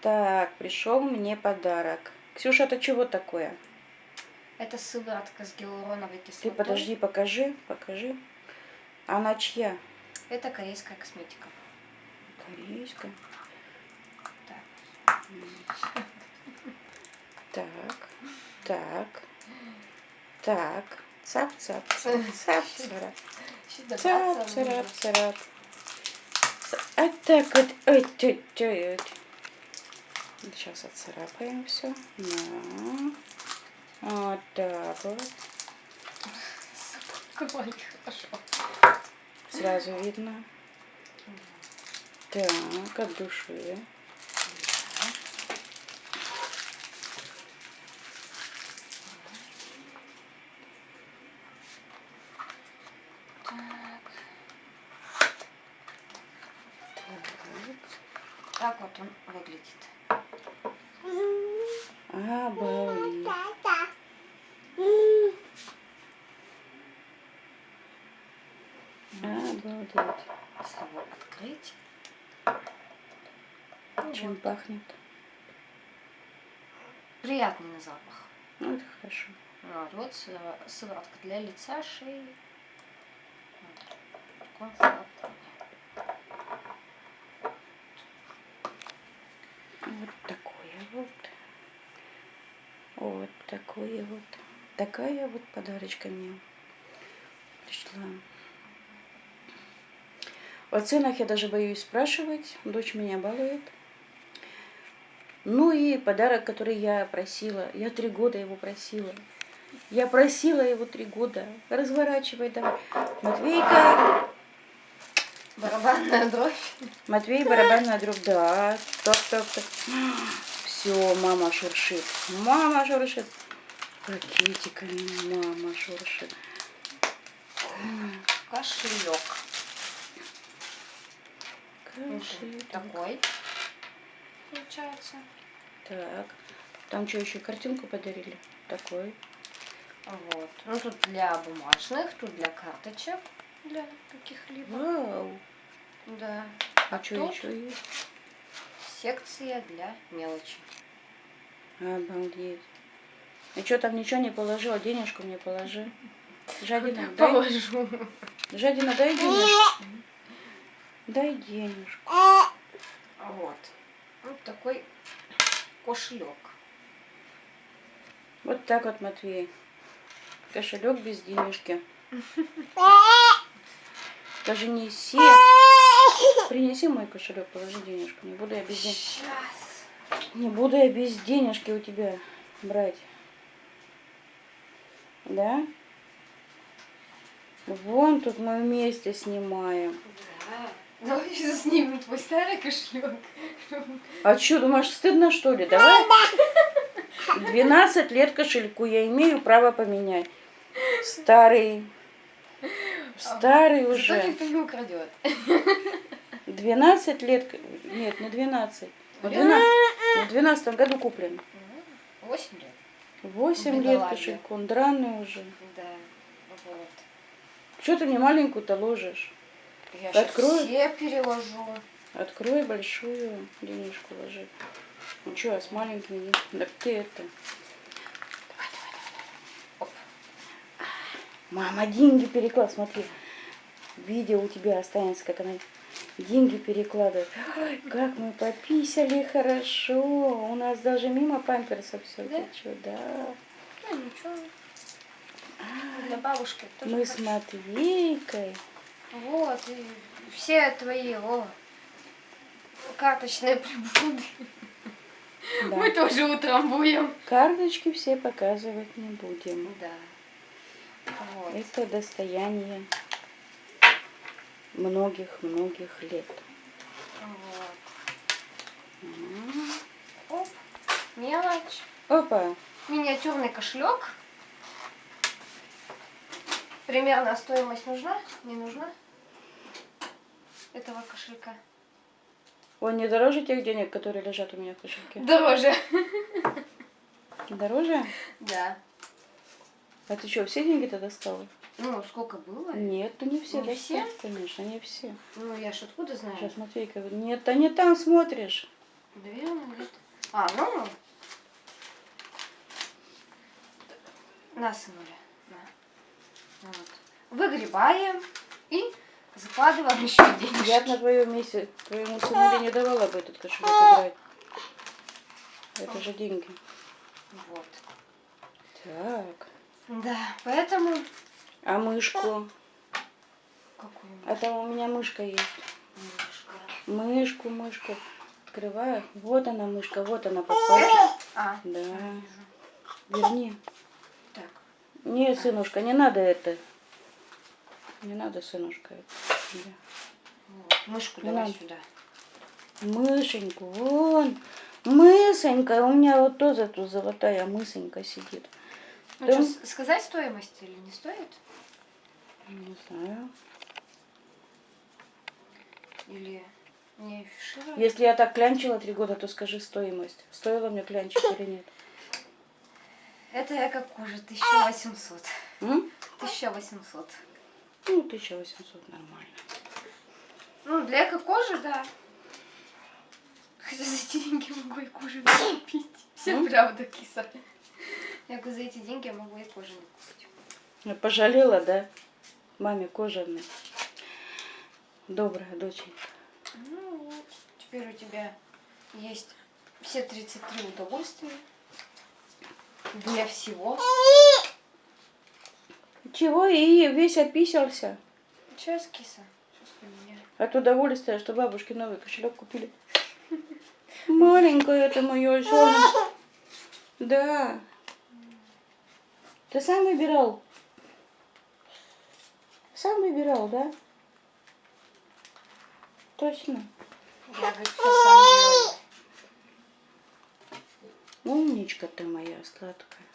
Так, пришел мне подарок. Ксюша, это чего такое? Это сыворотка с гиалуроновой кислотой. Ты подожди, покажи, покажи. Она чья? Это корейская косметика. Корейская. Так. Так, так, так. Цап, цап, цап, цап, Цап, царап, нужно. царап. А так вот, ой, тю, тю, тю. Сейчас отцарапаем все. На. Вот так вот. Хорошо. Сразу видно. Так, от души. Так. Так. Так вот он выглядит. Обалдеть. Обалдеть. Слово открыть. Чем пахнет? Приятный на запах. Ну, это хорошо. Вот, вот сыво- сыворотка для лица, шеи. Вот такое вот. Вот такое вот. Такая вот подарочка мне пришла. О ценах я даже боюсь спрашивать. Дочь меня балует. Ну и подарок, который я просила. Я три года его просила. Я просила его три года. Разворачивай давай. Матвейка, Барабанная дробь. Матвей, барабанная дробь, да. Так, так, так. Все, мама шуршит. Мама шуршит. Пакетиками мама шуршит. Кошелек. Каши. Такой. Получается. Так. Там что, еще картинку подарили? Такой. Вот. Ну тут для бумажных, тут для карточек. Для каких-либо. Вау. Да. А что тут еще есть? Секция для мелочи. Обалдеть. И что там ничего не положила? Денежку мне положи. Жадина, дай, Положу. Жадина, дай денежку. Дай денежку. Вот. Вот такой кошелек. Вот так вот, Матвей. Кошелек без денежки. Даже неси. Принеси мой кошелек, положи денежку. Не буду я без денежки. Сейчас. Не буду я без денежки у тебя брать. Да? Вон тут мы вместе снимаем. Да. Ну, сейчас снимем твой старый кошелек. А что, думаешь, стыдно что ли? Давай. 12 лет кошельку я имею право поменять. Старый. Старый Зато уже. никто не украдет. 12 лет. Нет, не 12. В 12, в 12 году куплен. Восемь лет. 8 лет кошельку. Он драный уже. Да. Вот. Что ты мне маленькую-то ложишь? Я Открою? все переложу. Открой большую денежку ложи. Ну что, а с маленькими не... Да ты это... Мама, деньги переклад, смотри. Видео у тебя останется, как она деньги перекладывает. Ой, как мы пописали хорошо. У нас даже мимо памперсов все Да? течет, да. Ну, ничего. Для бабушки тоже Мы с хорошо. Матвейкой. Вот, и все твои о, карточные приблуды. Да. Мы тоже утром будем. Карточки все показывать не будем. Да. Вот. Это достояние многих-многих лет. вот. Оп. Мелочь. Опа. Миниатюрный кошелек. Примерно стоимость нужна? Не нужна? Этого кошелька. Он не дороже тех денег, которые лежат у меня в кошельке? Дороже. Дороже? Да. А ты что, все деньги-то достала? Ну, сколько было? Нет, ты не все Не все? Конечно, не все. Ну, я ж откуда знаю? Сейчас Матвейка нет, ты не там смотришь. Наверное, где-то. А, ну. Насынули. На. Вот. Выгребаем и закладываем еще денежки. Я на твоем месте твоему сыну не давала бы этот кошелек играть. Это же деньги. Вот. Так. Да, поэтому... А мышку? Какую А там у меня мышка есть. мышку? Мышку, мышку. Открываю. Вот она, мышка, вот она под пальчик. Это? А, Да. Верни. Так. Не, сынушка, не надо это. Не надо, сынушка. это. Да. Вот. Мышку давай надо. сюда. Мышеньку, вон. Мысонька, у меня вот тоже тут золотая мысонька сидит. Ну, Да. что, с- сказать стоимость или не стоит? Не знаю. Или не афишировать? Если я так клянчила три года, то скажи стоимость. Стоило мне клянчить или нет? Это я как кожа, 1800. М? 1800. Ну, 1800 нормально. Ну, для эко-кожи, да. Хотя за деньги могу и кожу купить. Все правда, киса. Я говорю, за эти деньги я могу и кожу не купить. Я Пожалела, да? Маме кожаной. Добрая доченька. Ну вот, теперь у тебя есть все 33 удовольствия. Для всего. Чего? И весь описался. Сейчас, киса. Сейчас. От удовольствия, что бабушке новый кошелек купили. Маленькое это мое солнышко. Да. Ты сам выбирал? Сам выбирал, да? Точно. Я, говорю, все сам делаю. Умничка ты моя сладкая.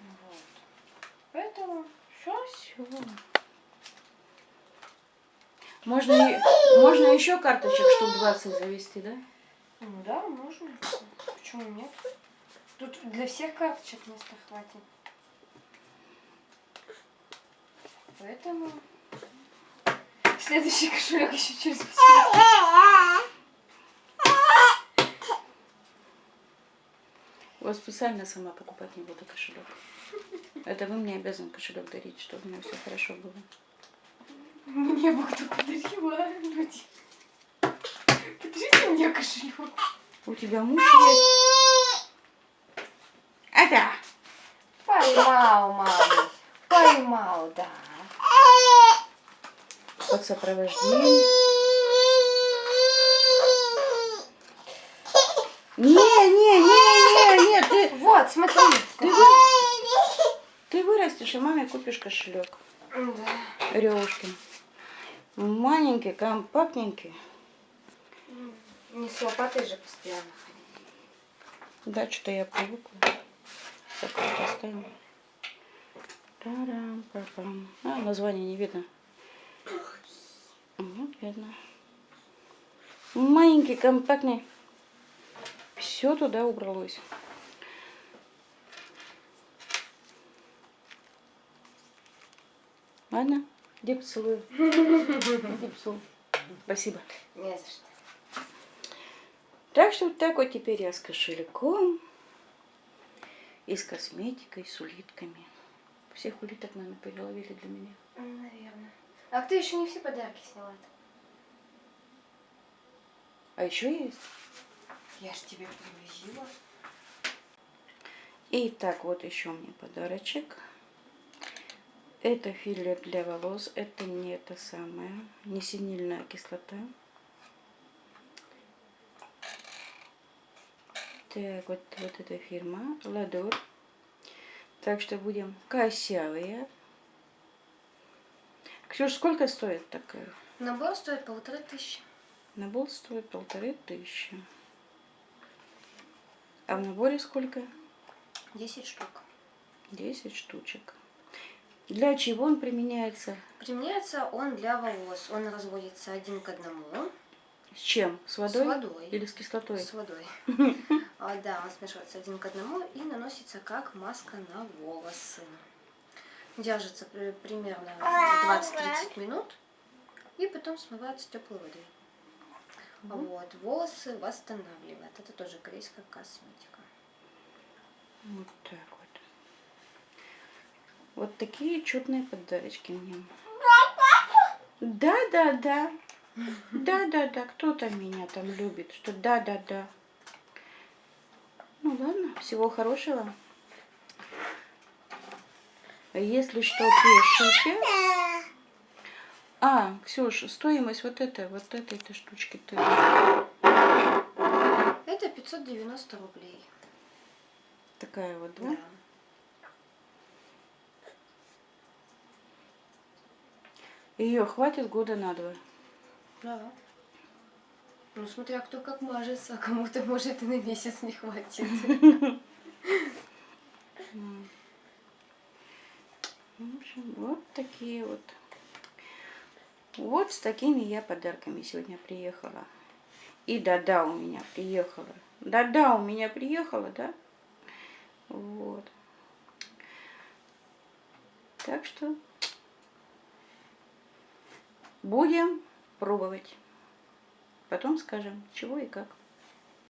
Вот. Поэтому все. Все. Можно, можно еще карточек штук 20 завести, да? Ну да, можно. Почему нет? Тут для всех карточек места хватит. Поэтому следующий кошелек еще через 5 минут. Вот специально сама покупать не буду кошелек. Это вы мне обязан кошелек дарить, чтобы у меня все хорошо было. Мне бы кто подарила, люди. Подарите мне кошелек. У тебя муж есть? Это! Поймал, мама. Поймал, да. Под сопровождение. Не, не, не, не, не, ты, Вот, смотри. ты, вы- ты вырастешь и маме купишь кошелек. Да. Ревушкин. Маленький, компактненький. Не с лопатой же постоянно. Да, что-то я привыкла. Так, вот оставим. Тарам, пам А, название не видно. Вот, видно. Маленький, компактный. Все туда убралось. Ладно, иди поцелую. Иди поцелуй. Спасибо. Не за что. Так что вот так вот теперь я с кошельком и с косметикой, с улитками. Всех улиток, наверное, переловили для меня. Наверное. А ты еще не все подарки -то. А еще есть. Я ж тебе привозила. И так, вот еще мне подарочек. Это филе для волос. Это не это самое. Не синильная кислота. Так, вот, вот эта фирма. Ладур. Так что будем косявые. Ксюш, сколько стоит такая? Набор стоит полторы тысячи. Набор стоит полторы тысячи. А в наборе сколько? Десять штук. 10 штучек. Для чего он применяется? Применяется он для волос. Он разводится один к одному С чем? С водой? с водой. Или с кислотой? С водой. А, да, он смешивается один к одному и наносится как маска на волосы. Держится при- примерно 20-30 минут и потом смывается теплой водой. Вот, волосы восстанавливает. Это тоже корейская косметика. Вот так вот. Вот такие чудные подарочки мне. Да, да, да. Да, да, да. Кто-то меня там любит, что да, да, да. Ну ладно, всего хорошего. Если что, пишите. А, Ксюш, стоимость вот этой, вот этой, этой штучки ты. Это 590 рублей. Такая вот, да? Да. Ее хватит года на два. Да. Ну, смотря кто как мажется, а кому-то, может, и на месяц не хватит. М. В общем, вот такие вот. Вот с такими я подарками сегодня приехала. И да-да, у меня приехала. Да-да, у меня приехала, да? Вот. Так что будем пробовать. Потом скажем, чего и как.